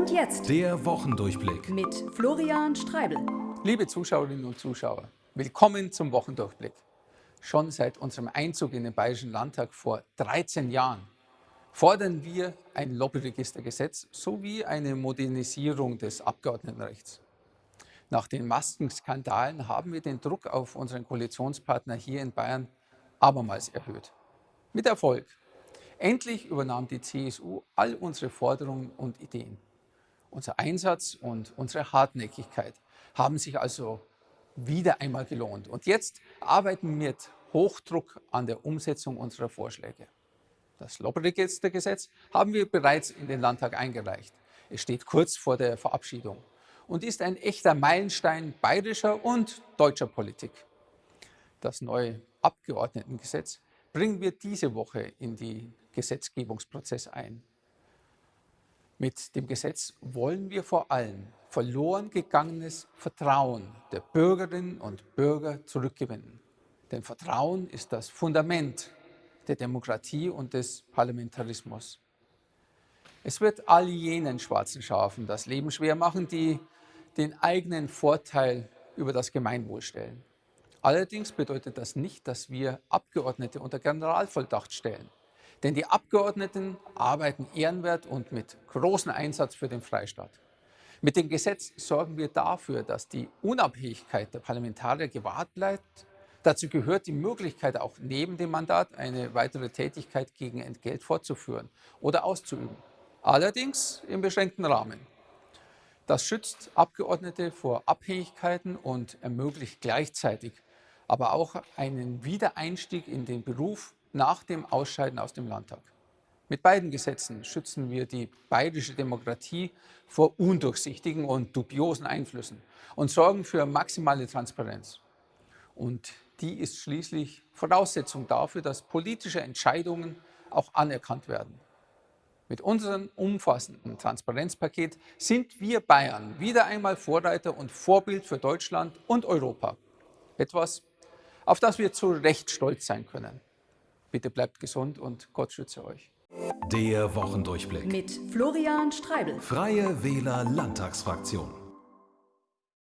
Und jetzt Der Wochendurchblick. mit Florian Streibel. Liebe Zuschauerinnen und Zuschauer, willkommen zum Wochendurchblick. Schon seit unserem Einzug in den Bayerischen Landtag vor 13 Jahren fordern wir ein Lobbyregistergesetz sowie eine Modernisierung des Abgeordnetenrechts. Nach den Maskenskandalen haben wir den Druck auf unseren Koalitionspartner hier in Bayern abermals erhöht. Mit Erfolg. Endlich übernahm die CSU all unsere Forderungen und Ideen. Unser Einsatz und unsere Hartnäckigkeit haben sich also wieder einmal gelohnt. Und jetzt arbeiten wir mit Hochdruck an der Umsetzung unserer Vorschläge. Das Lobbyregistergesetz haben wir bereits in den Landtag eingereicht. Es steht kurz vor der Verabschiedung und ist ein echter Meilenstein bayerischer und deutscher Politik. Das neue Abgeordnetengesetz bringen wir diese Woche in den Gesetzgebungsprozess ein. Mit dem Gesetz wollen wir vor allem verloren gegangenes Vertrauen der Bürgerinnen und Bürger zurückgewinnen. Denn Vertrauen ist das Fundament der Demokratie und des Parlamentarismus. Es wird all jenen schwarzen Schafen das Leben schwer machen, die den eigenen Vorteil über das Gemeinwohl stellen. Allerdings bedeutet das nicht, dass wir Abgeordnete unter Generalvolldacht stellen. Denn die Abgeordneten arbeiten ehrenwert und mit großem Einsatz für den Freistaat. Mit dem Gesetz sorgen wir dafür, dass die Unabhängigkeit der Parlamentarier gewahrt bleibt. Dazu gehört die Möglichkeit, auch neben dem Mandat eine weitere Tätigkeit gegen Entgelt fortzuführen oder auszuüben. Allerdings im beschränkten Rahmen. Das schützt Abgeordnete vor Abhängigkeiten und ermöglicht gleichzeitig aber auch einen Wiedereinstieg in den Beruf nach dem Ausscheiden aus dem Landtag. Mit beiden Gesetzen schützen wir die bayerische Demokratie vor undurchsichtigen und dubiosen Einflüssen und sorgen für maximale Transparenz. Und die ist schließlich Voraussetzung dafür, dass politische Entscheidungen auch anerkannt werden. Mit unserem umfassenden Transparenzpaket sind wir Bayern wieder einmal Vorreiter und Vorbild für Deutschland und Europa. Etwas, auf das wir zu Recht stolz sein können. Bitte bleibt gesund und Gott schütze euch. Der Wochendurchblick. Mit Florian Streibel. Freie Wähler Landtagsfraktion.